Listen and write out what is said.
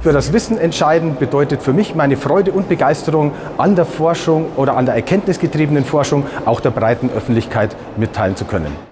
Für das Wissen entscheiden bedeutet für mich meine Freude und Begeisterung an der Forschung oder an der erkenntnisgetriebenen Forschung auch der breiten Öffentlichkeit mitteilen zu können.